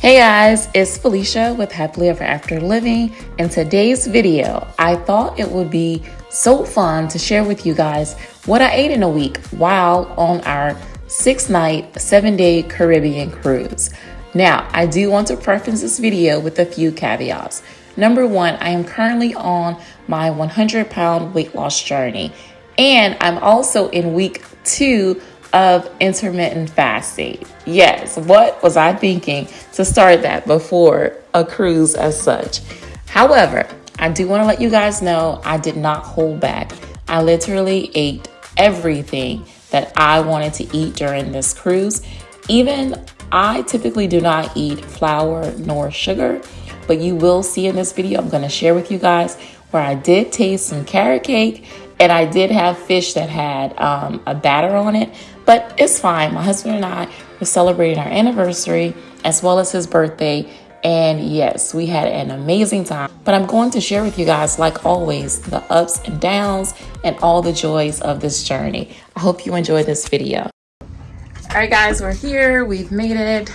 Hey guys, it's Felicia with Happily Ever After Living. In today's video, I thought it would be so fun to share with you guys what I ate in a week while on our six night, seven day Caribbean cruise. Now, I do want to preface this video with a few caveats. Number one, I am currently on my 100 pound weight loss journey, and I'm also in week two of intermittent fasting. Yes, what was I thinking to start that before a cruise as such? However, I do want to let you guys know I did not hold back. I literally ate everything that I wanted to eat during this cruise. Even I typically do not eat flour nor sugar, but you will see in this video, I'm going to share with you guys where I did taste some carrot cake and I did have fish that had um, a batter on it, but it's fine. My husband and I were celebrating our anniversary as well as his birthday. And yes, we had an amazing time. But I'm going to share with you guys, like always, the ups and downs and all the joys of this journey. I hope you enjoy this video. All right, guys, we're here. We've made it.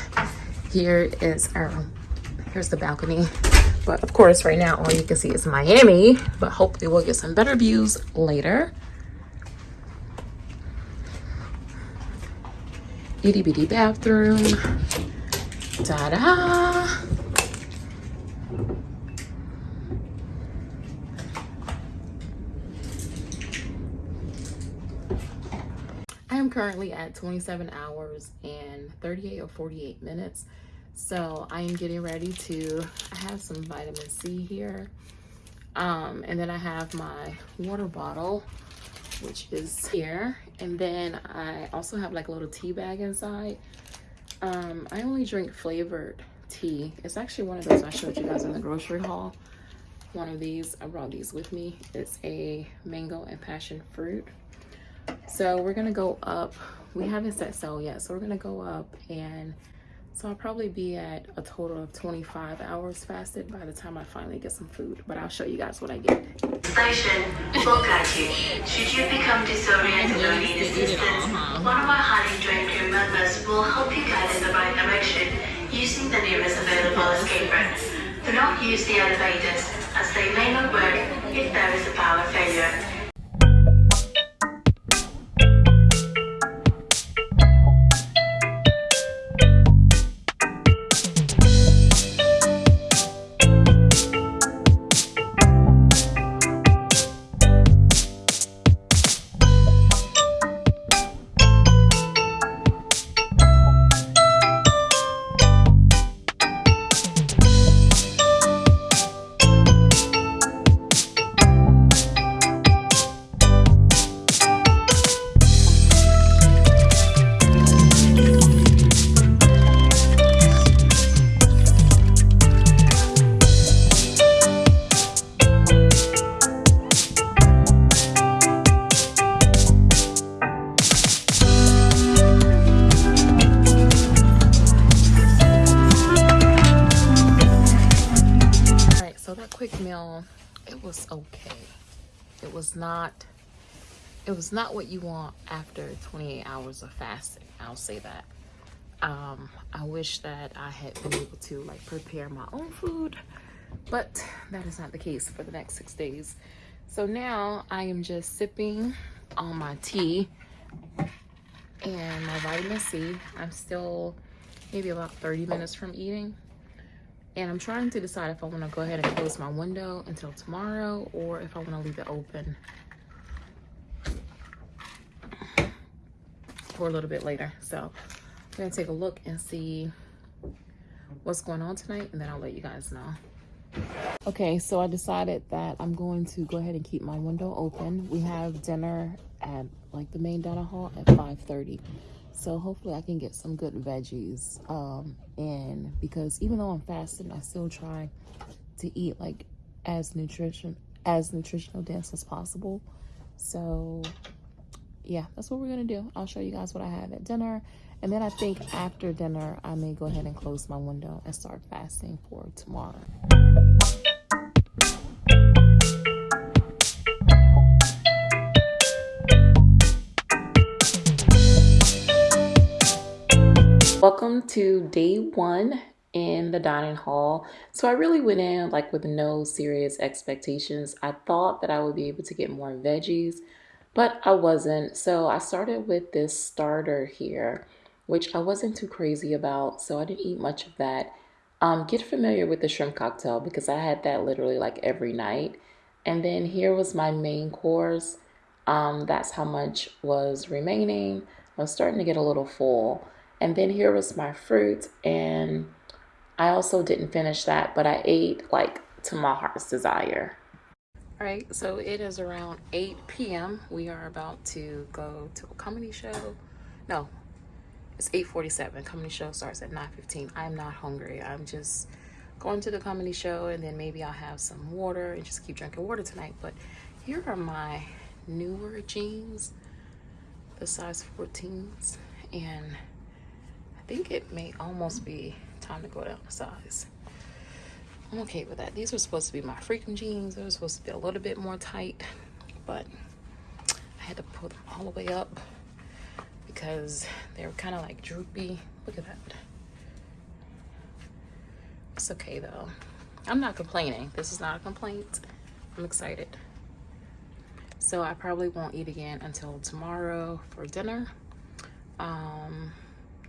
Here is our, here's the balcony. But of course, right now, all you can see is Miami, but hopefully we'll get some better views later. Itty bitty bathroom. Ta-da! I am currently at 27 hours and 38 or 48 minutes. So I am getting ready to, I have some vitamin C here. Um, and then I have my water bottle, which is here. And then I also have like a little tea bag inside. Um, I only drink flavored tea. It's actually one of those I showed you guys in the grocery haul. One of these, I brought these with me. It's a mango and passion fruit. So we're gonna go up. We haven't set sail yet, so we're gonna go up and so I'll probably be at a total of 25 hours fasted by the time I finally get some food, but I'll show you guys what I get. Station. Should you become disoriented or need assistance, one of our highly trained crew members will help you guide in the right direction using the nearest available escape route. Do not use the elevators as they may not work if there is a power it was not what you want after 28 hours of fasting. I'll say that. Um, I wish that I had been able to like prepare my own food, but that is not the case for the next six days. So now I am just sipping on my tea and my vitamin C. I'm still maybe about 30 minutes from eating and I'm trying to decide if I want to go ahead and close my window until tomorrow or if I want to leave it open for a little bit later. So I'm going to take a look and see what's going on tonight and then I'll let you guys know. Okay, so I decided that I'm going to go ahead and keep my window open. We have dinner at like the main dinner hall at 5.30. So hopefully I can get some good veggies um, in because even though I'm fasting, I still try to eat like as nutrition as nutritional dense as possible. So yeah, that's what we're gonna do. I'll show you guys what I have at dinner. And then I think after dinner, I may go ahead and close my window and start fasting for tomorrow. Welcome to day one in the dining hall. So I really went in like with no serious expectations. I thought that I would be able to get more veggies, but I wasn't. So I started with this starter here, which I wasn't too crazy about. So I didn't eat much of that. Um, get familiar with the shrimp cocktail because I had that literally like every night. And then here was my main course. Um, that's how much was remaining. I was starting to get a little full. And then here was my fruit and I also didn't finish that, but I ate like to my heart's desire. All right, so it is around 8 p.m. We are about to go to a comedy show. No, it's 8.47. Comedy show starts at 9.15. I'm not hungry. I'm just going to the comedy show and then maybe I'll have some water and just keep drinking water tonight. But here are my newer jeans, the size 14s. And I think it may almost be time to go down a size. I'm okay with that. These were supposed to be my freaking jeans. They were supposed to be a little bit more tight, but I had to pull them all the way up because they were kind of like droopy. Look at that. It's okay though. I'm not complaining. This is not a complaint. I'm excited. So I probably won't eat again until tomorrow for dinner. Um,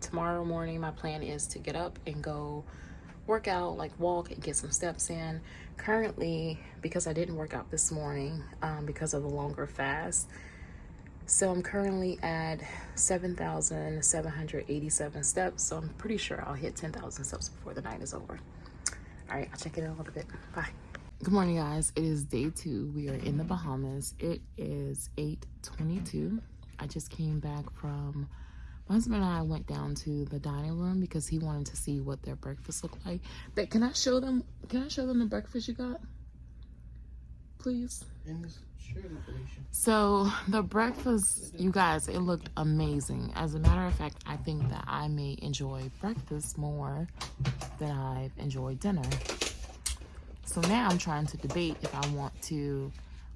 tomorrow morning my plan is to get up and go work out like walk and get some steps in. Currently because i didn't work out this morning um, because of the longer fast so i'm currently at 7,787 steps. So i'm pretty sure i'll hit 10,000 steps before the night is over. All right i'll check it in a little bit. Bye. Good morning guys. It is day two. We are in the bahamas. It is 8:22. i just came back from my husband and I went down to the dining room because he wanted to see what their breakfast looked like. But can I show them? Can I show them the breakfast you got? Please. So the breakfast, you guys, it looked amazing. As a matter of fact, I think that I may enjoy breakfast more than I've enjoyed dinner. So now I'm trying to debate if I want to.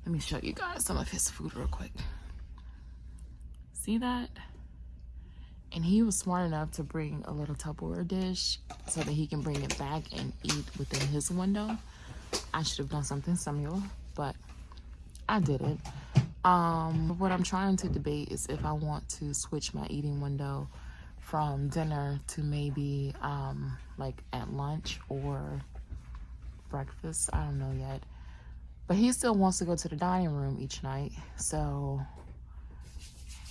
Let me show you guys some of his food real quick. See that? And he was smart enough to bring a little Tupperware dish so that he can bring it back and eat within his window. I should have done something similar, but I didn't. Um, what I'm trying to debate is if I want to switch my eating window from dinner to maybe um, like at lunch or breakfast. I don't know yet. But he still wants to go to the dining room each night. So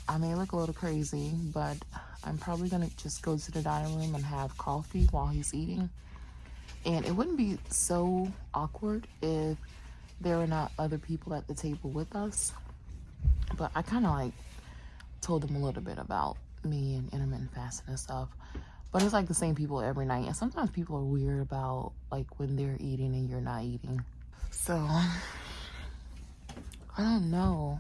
I may look a little crazy, but I'm probably gonna just go to the dining room and have coffee while he's eating. And it wouldn't be so awkward if there were not other people at the table with us. But I kind of like told them a little bit about me and intermittent fasting and stuff. But it's like the same people every night. And sometimes people are weird about like when they're eating and you're not eating. So I don't know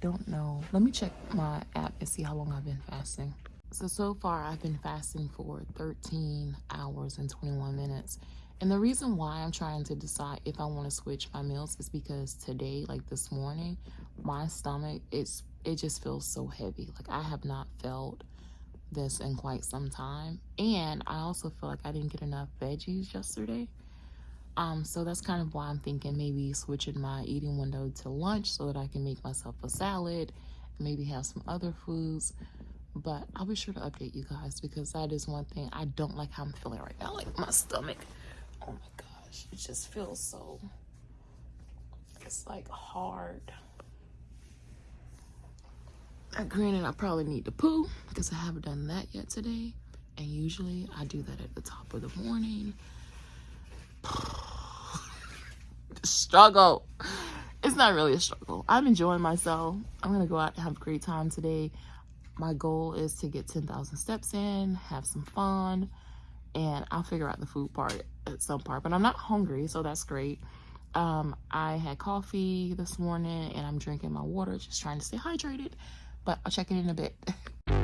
don't know. Let me check my app and see how long I've been fasting. So, so far I've been fasting for 13 hours and 21 minutes. And the reason why I'm trying to decide if I want to switch my meals is because today, like this morning, my stomach, it's it just feels so heavy. Like I have not felt this in quite some time. And I also feel like I didn't get enough veggies yesterday. Um, so that's kind of why I'm thinking maybe switching my eating window to lunch so that I can make myself a salad, maybe have some other foods. But I'll be sure to update you guys because that is one thing I don't like how I'm feeling right now. Like my stomach, oh my gosh, it just feels so, it's like hard. Now, granted, I probably need to poo because I haven't done that yet today. And usually I do that at the top of the morning struggle. It's not really a struggle. I'm enjoying myself. I'm going to go out and have a great time today. My goal is to get 10,000 steps in, have some fun, and I'll figure out the food part at some part. But I'm not hungry, so that's great. Um, I had coffee this morning and I'm drinking my water, just trying to stay hydrated. But I'll check it in a bit.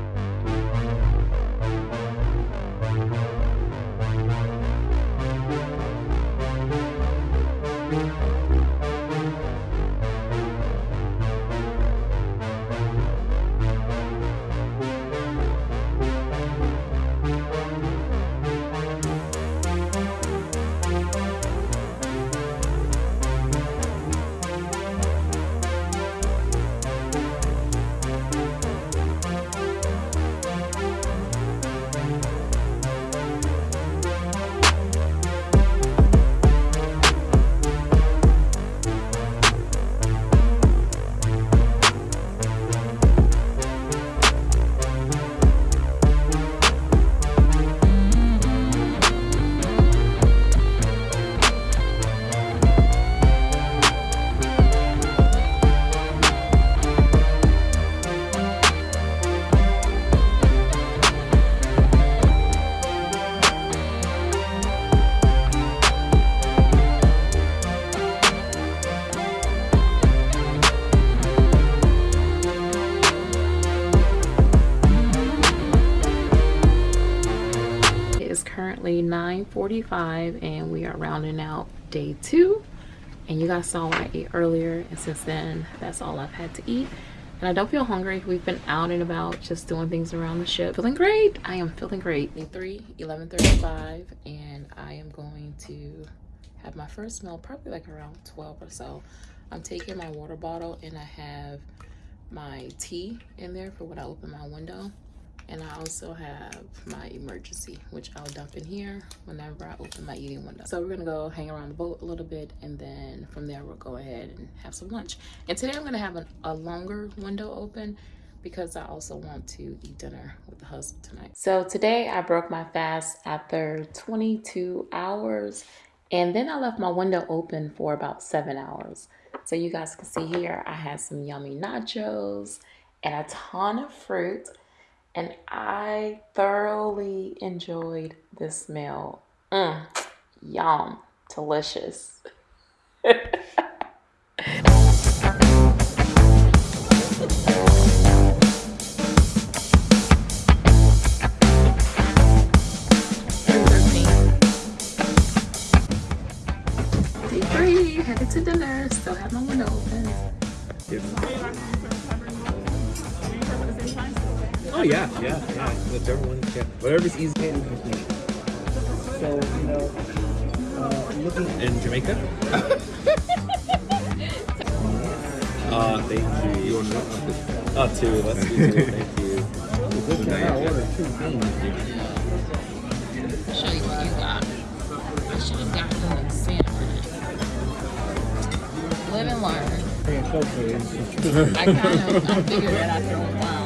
9.45 and we are rounding out day two. And you guys saw what I ate earlier. And since then, that's all I've had to eat. And I don't feel hungry. We've been out and about just doing things around the ship. Feeling great. I am feeling great. Day 3, 11.35 and I am going to have my first meal probably like around 12 or so. I'm taking my water bottle and I have my tea in there for when I open my window. And I also have my Emergen-C, which I'll dump in here whenever I open my eating window. So we're gonna go hang around the boat a little bit and then from there we'll go ahead and have some lunch. And today I'm gonna have an, a longer window open because I also want to eat dinner with the husband tonight. So today I broke my fast after 22 hours and then I left my window open for about seven hours. So you guys can see here, I had some yummy nachos and a ton of fruit. And I thoroughly enjoyed this meal. Mm, yum, delicious. headed to dinner. Still have my window Oh yeah, yeah, yeah. Whichever one, yeah. Whatever's easy. So you know, uh, looking in Jamaica. uh, thank you. You want to? Oh, two. Let's do two. Thank you. I ordered two Show you what you got. I should have gotten the sandwich live and learn. I kind of I figured that after a while.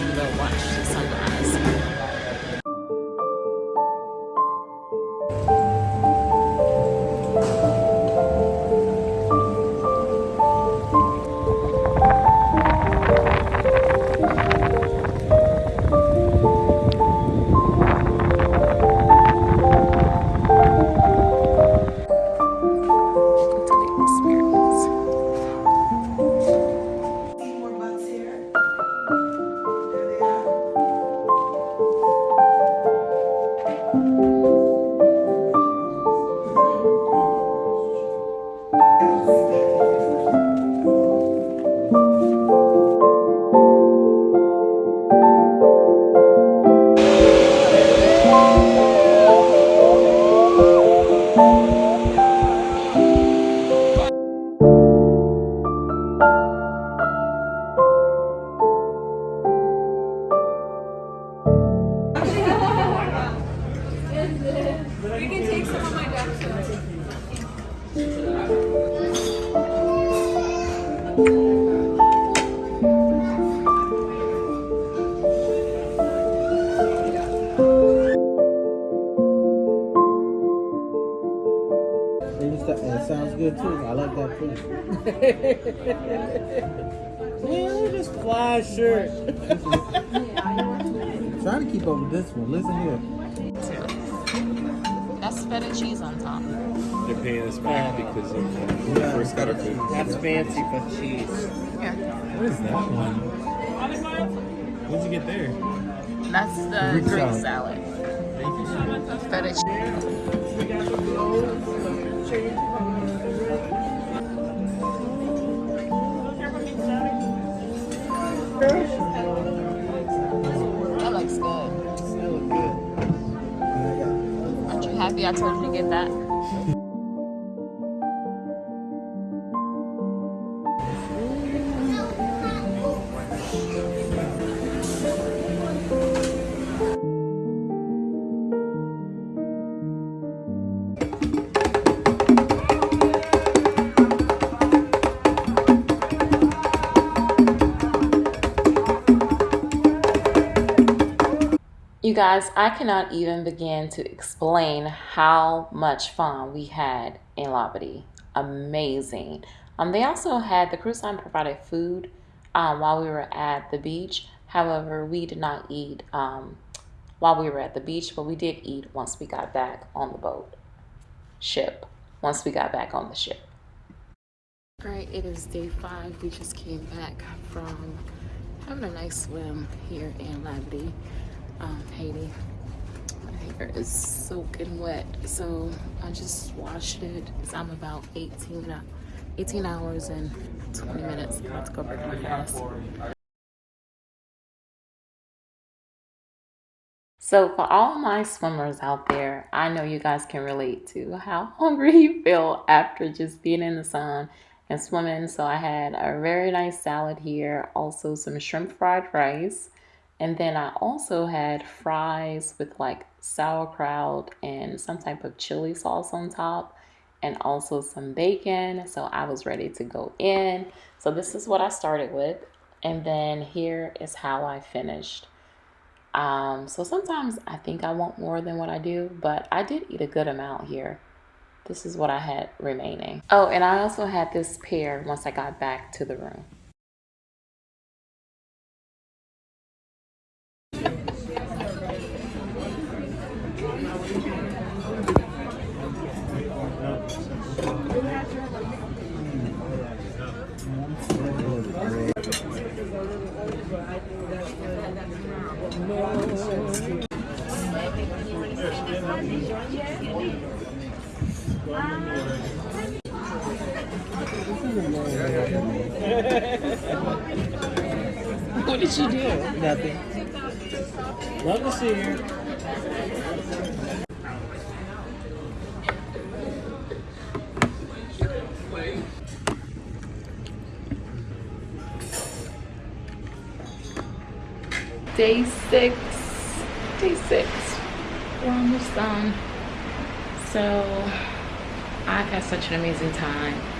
It sounds good too. I like that too. Man, just fly shirt. Trying to keep up with this one. Listen here. That's feta cheese on top. They're paying us back because of uh, yeah. first got our food. That's fancy for cheese. Yeah. What is that one? What did you get there? That's the Greek, Greek salad. salad. Thank you so much. Feta cheese. That looks good. That looks good. Aren't you happy I told you to get that? You guys, I cannot even begin to explain how much fun we had in Labadee. Amazing. Um, they also had the cruise line provided food um, while we were at the beach. However, we did not eat um, while we were at the beach, but we did eat once we got back on the boat ship. Once we got back on the ship. All right, it is day five. We just came back from having a nice swim here in Labadee, um, Haiti. My hair is soaking wet, so I just washed it. I'm about 18, 18 hours and 20 minutes. About to go break my. So for all my swimmers out there, I know you guys can relate to how hungry you feel after just being in the sun and swimming. So I had a very nice salad here, also some shrimp fried rice. And then I also had fries with like sauerkraut and some type of chili sauce on top and also some bacon. So I was ready to go in. So this is what I started with. And then here is how I finished. Um, so sometimes I think I want more than what I do, but I did eat a good amount here. This is what I had remaining. Oh, and I also had this pear once I got back to the room. What did you do? Nothing. Love to see you. Day six. Day six. We're almost done. So I've had such an amazing time.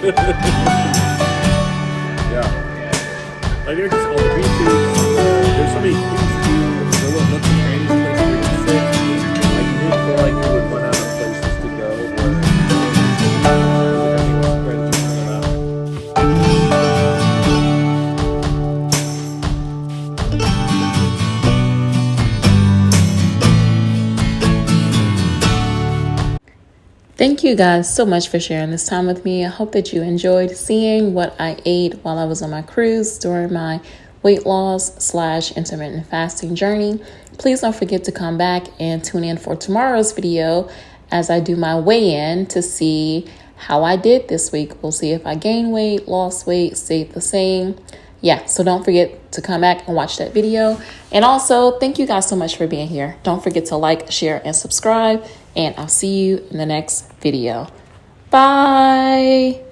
Yeah. Thank you guys so much for sharing this time with me. I hope that you enjoyed seeing what I ate while I was on my cruise during my weight loss slash intermittent fasting journey. Please don't forget to come back and tune in for tomorrow's video as I do my weigh in to see how I did this week. We'll see if I gained weight, lost weight, stayed the same. Yeah, so don't forget to come back and watch that video. And also, thank you guys so much for being here. Don't forget to like, share, and subscribe. And I'll see you in the next video. Bye.